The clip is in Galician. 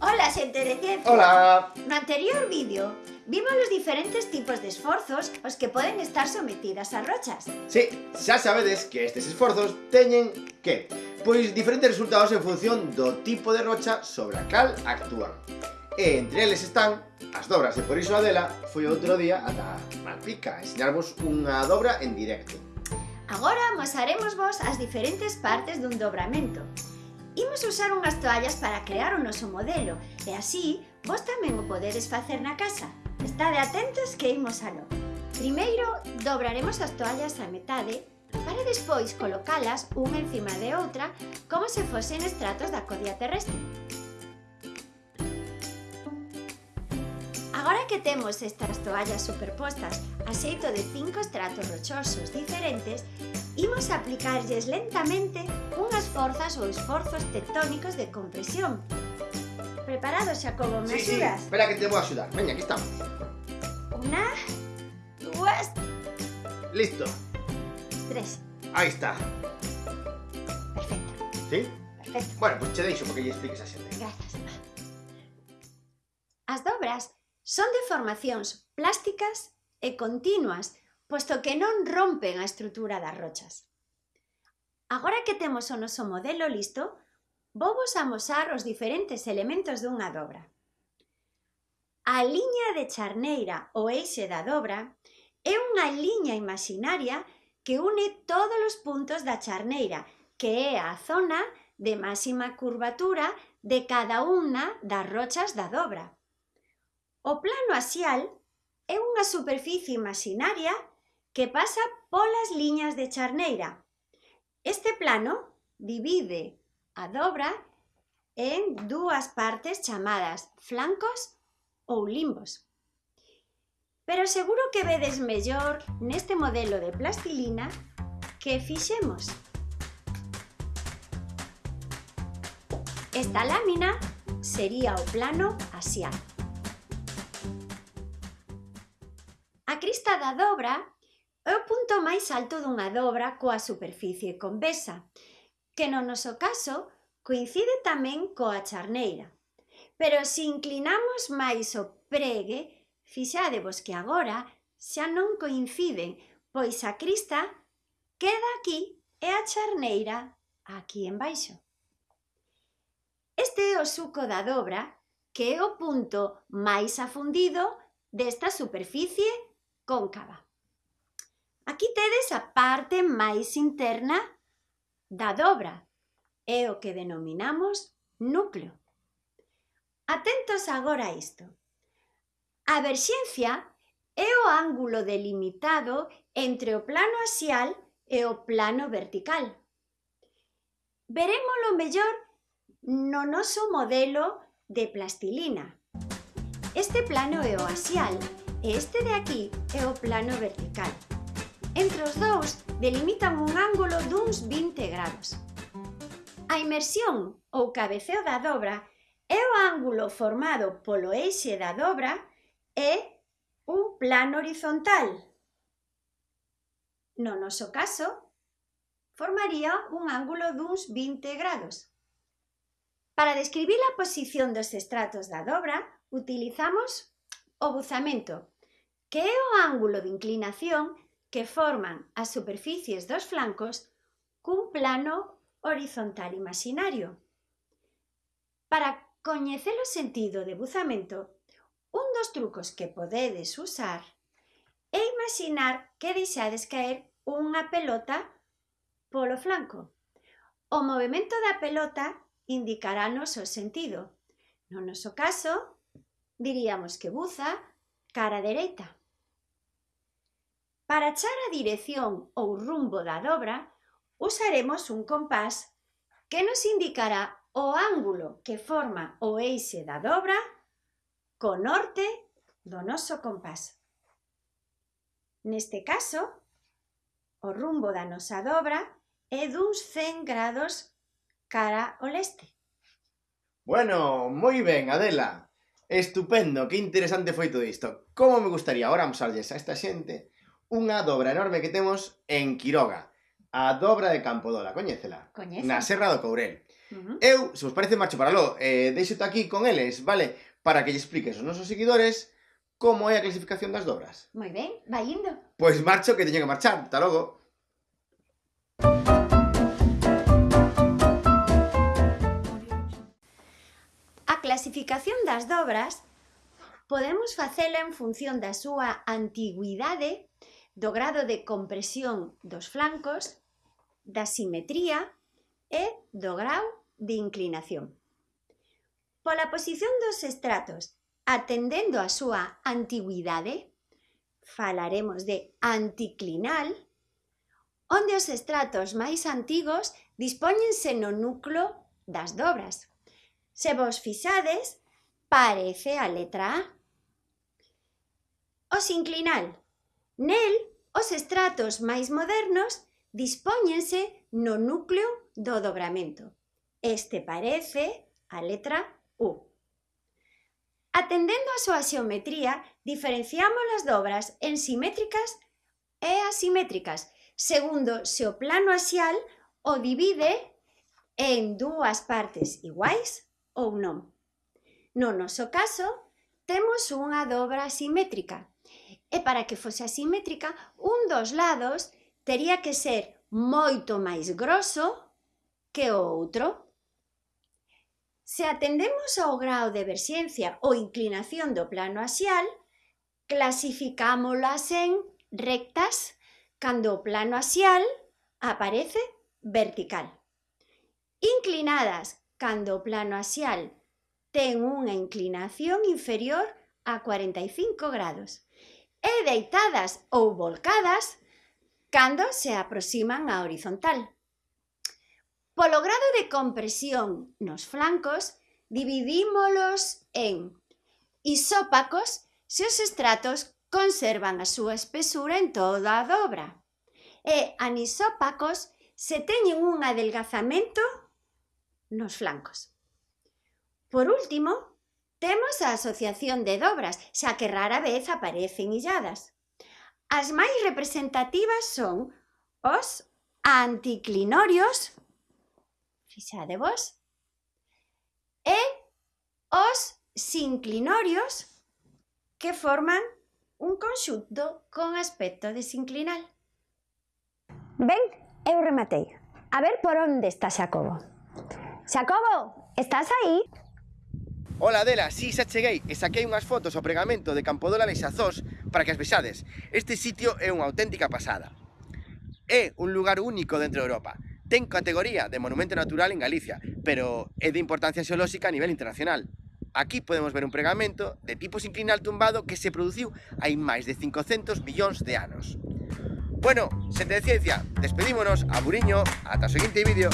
Ola xente de ciencia Ola No anterior vídeo Vimos os diferentes tipos de esforzos aos que poden estar sometidas as rochas. Sí, xa sabedes que estes esforzos teñen que? Pois diferentes resultados en función do tipo de rocha sobre a cal actúan. E entre eles están as dobras e por iso Adela foi outro día ata Malpica a enseñarvos unha dobra en directo. Agora mosaremos vos as diferentes partes dun dobramento. Imos usar unhas toallas para crear o noso modelo e así vos tamén o podedes facer na casa. Estade atentos que imos aló. Primeiro, dobraremos as toallas a metade para despois colocalas unha encima de outra como se fosen estratos da codia terrestre. Agora que temos estas toallas superpostas a xeito de cinco estratos rochosos diferentes, imos aplicarlles lentamente unhas forzas ou esforzos tectónicos de compresión. Preparado, Xacobo, me Sí, sí, espera que te vou axudar Veña, aquí estamos Una, dúas, Listo, tres. aí está Perfecto, Sí? perfecto. Bueno, pois pues che deixo porque lle expliques a xente Grazas. As dobras Son deformacións plásticas e continuas, posto que non rompen a estrutura das rochas. Agora que temos o noso modelo listo, vou vos amosar os diferentes elementos dunha dobra. A liña de charneira ou eixe da dobra é unha liña imaginaria que une todos os puntos da charneira, que é a zona de máxima curvatura de cada unha das rochas da dobra. O plano axial é unha superficie imaginaria que pasa polas liñas de charneira. Este plano divide a dobra en dúas partes chamadas flancos ou limbos. Pero seguro que vedes mellor neste modelo de plastilina que fixemos. Esta lámina sería o plano axial. vista da dobra é o punto máis alto dunha dobra coa superficie convexa, que no noso caso coincide tamén coa charneira. Pero se inclinamos máis o pregue, fixadevos que agora xa non coinciden, pois a crista queda aquí e a charneira aquí en baixo. Este é o suco da dobra, que é o punto máis afundido desta superficie cóncava. Aquí tedes a parte máis interna da dobra, é o que denominamos núcleo. Atentos agora a isto. A verxencia é o ángulo delimitado entre o plano axial e o plano vertical. Verémolo mellor no noso modelo de plastilina. Este plano é o axial, e este de aquí é o plano vertical. Entre os dous delimitan un ángulo duns 20 grados. A inmersión ou cabeceo da dobra é o ángulo formado polo eixe da dobra e un plano horizontal. No noso caso, formaría un ángulo duns 20 grados. Para describir a posición dos estratos da dobra, utilizamos o buzamento, que é o ángulo de inclinación que forman as superficies dos flancos cun plano horizontal imaginario. Para coñecer o sentido de buzamento, un dos trucos que podedes usar é imaginar que deixades caer unha pelota polo flanco. O movimento da pelota indicarános o sentido. No noso caso, diríamos que buza cara dereita. Para achar a dirección ou rumbo da dobra, usaremos un compás que nos indicará o ángulo que forma o eixe da dobra co norte do noso compás. Neste caso, o rumbo da nosa dobra é duns 100 grados cara ao leste. Bueno, moi ben, Adela. Estupendo, que interesante foi todo isto. Como me gustaría ahora mostrarles a esta xente unha dobra enorme que temos en Quiroga, a dobra de Campodola, coñécela? Coñece. Na Serra do Courel. Uh -huh. Eu, se vos parece, marcho para lo, eh, deixo aquí con eles, vale? Para que lle expliques aos nosos seguidores como é a clasificación das dobras. Moi ben, vai indo. Pois marcho que teño que marchar, hasta logo. clasificación das dobras podemos facela en función da súa antigüidade, do grado de compresión dos flancos, da simetría e do grau de inclinación. Pola posición dos estratos, atendendo a súa antigüidade, falaremos de anticlinal, onde os estratos máis antigos dispóñense no núcleo das dobras, Se vos fixades, parece a letra A. O sinclinal. Nel, os estratos máis modernos dispóñense no núcleo do dobramento. Este parece a letra U. Atendendo á súa xeometría, diferenciamos as dobras en simétricas e asimétricas, segundo se o plano axial o divide en dúas partes iguais ou non. No noso caso, temos unha dobra asimétrica, e para que fose asimétrica, un dos lados tería que ser moito máis grosso que o outro. Se atendemos ao grao de verxencia ou inclinación do plano axial, clasificámolas en rectas cando o plano axial aparece vertical. Inclinadas cando o plano axial ten unha inclinación inferior a 45 grados e deitadas ou volcadas cando se aproximan á horizontal. Polo grado de compresión nos flancos, dividímolos en isópacos se os estratos conservan a súa espesura en toda a dobra e anisópacos se teñen un adelgazamento nos flancos. Por último, temos a asociación de dobras, xa que rara vez aparecen illadas. As máis representativas son os anticlinorios, fixade vos, e os sinclinorios, que forman un conxunto con aspecto de sinclinal. Ben, eu rematei. A ver por onde está Xacobo. Xacobo, estás aí? Ola Adela, si, sí, xa cheguei e saquei unhas fotos ao pregamento de Campodola e Xazós para que as vexades. Este sitio é unha auténtica pasada. É un lugar único dentro de Europa. Ten categoría de monumento natural en Galicia, pero é de importancia xeolóxica a nivel internacional. Aquí podemos ver un pregamento de tipo sinclinal tumbado que se produciu hai máis de 500 millóns de anos. Bueno, xente de ciencia, despedímonos, a Buriño, ata o seguinte vídeo.